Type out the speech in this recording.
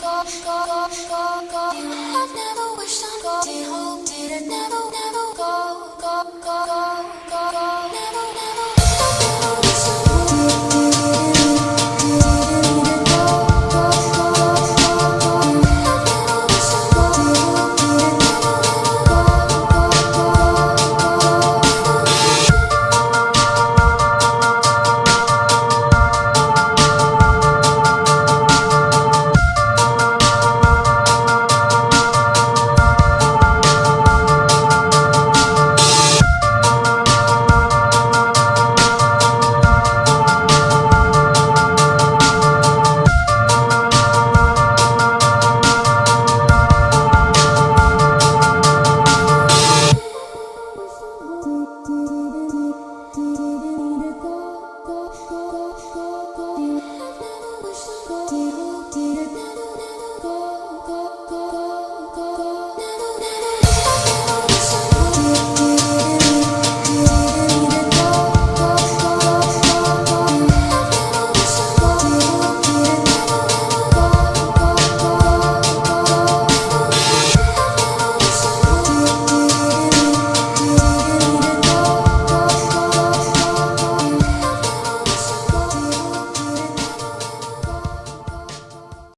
go, go, go, go, go. You have never wished on go,